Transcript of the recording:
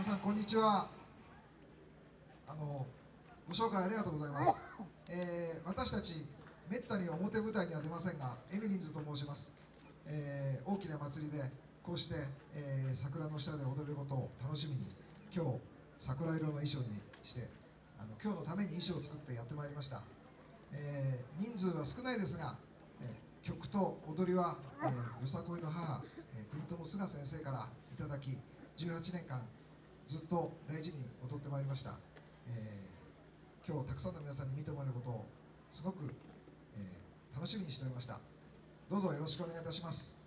皆さんこんにちは。あのご紹介ありがとうございます、えー、私たちめったに表舞台には出ませんがエミリンズと申します、えー、大きな祭りでこうして、えー、桜の下で踊れることを楽しみに今日桜色の衣装にしてあの今日のために衣装を作ってやってまいりました、えー、人数は少ないですが、えー、曲と踊りは、えー、よさこいの母、えー、国友菅先生からいただき18年間ずっと大事に踊ってまいりました、えー、今日たくさんの皆さんに見てもらえることをすごく、えー、楽しみにしておりました。どうぞよろしくお願いいたします。